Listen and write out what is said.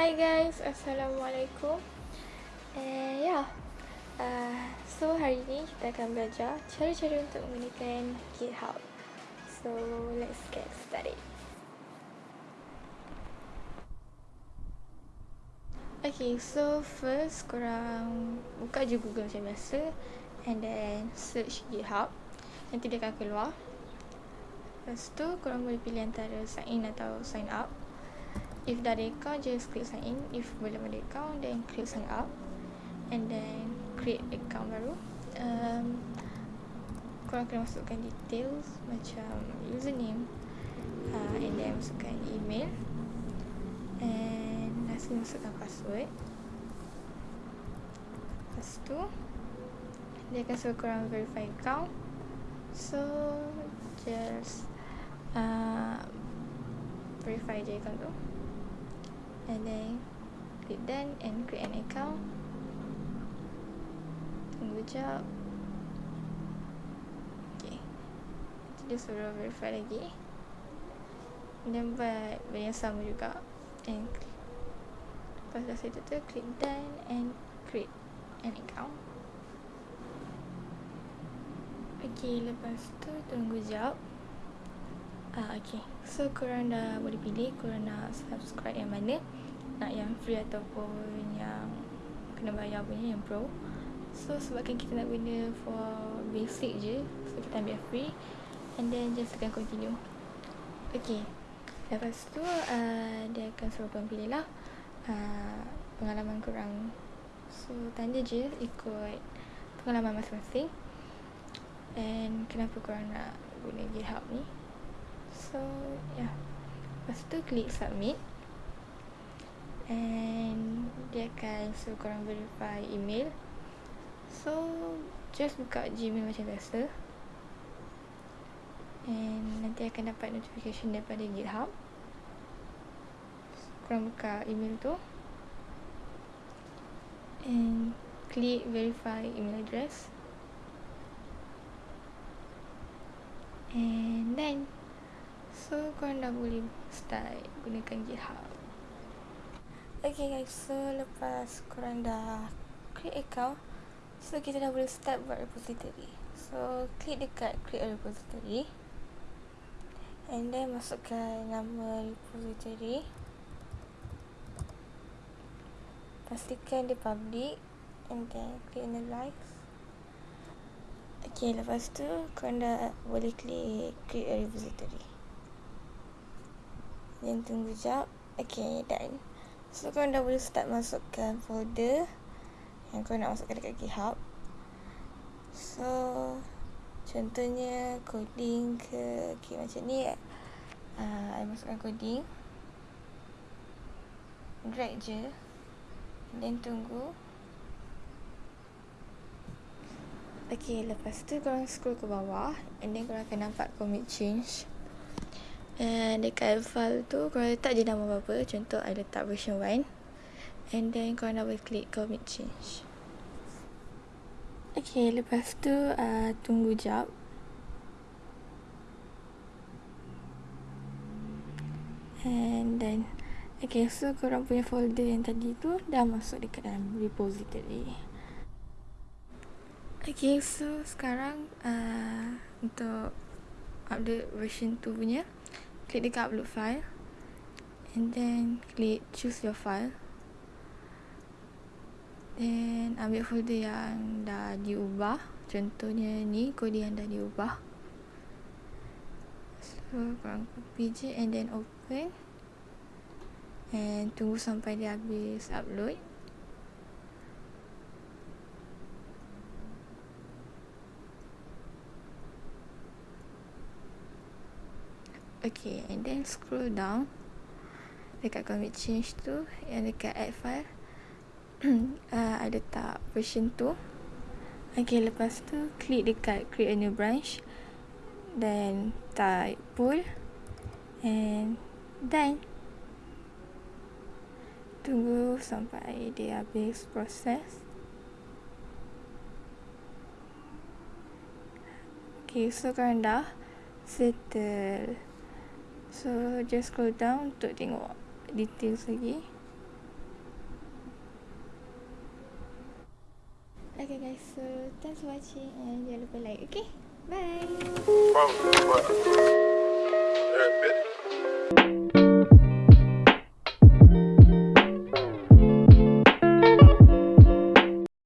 Hi guys, Assalamualaikum. And yeah uh, So hari ni kita akan belajar cara-cara untuk menggunakan GitHub. So let's get started. Okay, so first korang buka je Google macam biasa And then search GitHub. Nanti dia akan keluar. Lepas tu korang boleh pilih antara sign in atau sign up if dah ada account just click sign in. If belum ada account then click sign up. And then create account baru. Um, korang kena masukkan details macam username. Uh, and then masukkan email. And lastly masukkan password. Lepas tu dia akan suruh korang verify account. So just uh, verify je account tu and then click done and create an account. Tunggu jap. Ok nanti dia suruh verify lagi. Dan buat benda yang sama juga. And lepas dah settle tu click done and create an account. Ok lepas tu tunggu jap. Ah, okay. So, korang dah boleh pilih korang nak subscribe yang mana nak yang free ataupun yang kena bayar punya yang pro. So sebabkan kita nak guna for basic je so kita ambil free and then just akan continue. Okay. Lepas tu uh, dia akan suruh korang pilih lah uh, pengalaman korang. So tanda je ikut pengalaman masing-masing and kenapa korang nak guna GitHub ni. So yeah lepas tu klik submit and dia akan suruh korang verify email. So just buka gmail macam biasa. And nanti akan dapat notification daripada github. So, korang buka email tu. And klik verify email address. And then so korang dah boleh start gunakan github Okay guys, so lepas korang dah create account So kita dah boleh start buat repository. So klik dekat create a repository And then masukkan nama repository. Pastikan dia public And then click analyze. Okay, lepas tu korang dah boleh klik create a repository. Then tunggu jap. Okay, done So korang dah boleh start masukkan folder Yang korang nak masukkan dekat GitHub. So Contohnya coding ke Okay macam ni uh, I masukkan coding. Drag je. Then tunggu. Okay lepas tu korang scroll ke bawah And then korang akan nampak commit change And dekat file tu korang letak je nama apa-apa. Contoh I letak version 1 And then korang double click commit change. Okay lepas tu uh, tunggu jap. And then Okay so korang punya folder yang tadi tu Dah masuk dekat dalam repository. Okay so sekarang uh, Untuk update version 2 punya click dekat upload file. And then click choose your file. Then ambil folder yang dah diubah. Contohnya ni kode yang dah diubah. So korang copy je and then open. And tunggu sampai dia habis upload Okay, and then scroll down. Dekat commit change tu Yang dekat add file. Uh, Ada tak version tu? Okay, lepas tu Klik dekat create a new branch. Then type pull And then Tunggu sampai dia habis proses. Okay, so korang dah Settle So just scroll down untuk tengok details lagi. Okay guys. So thanks for watching and jangan lupa like okay? Bye.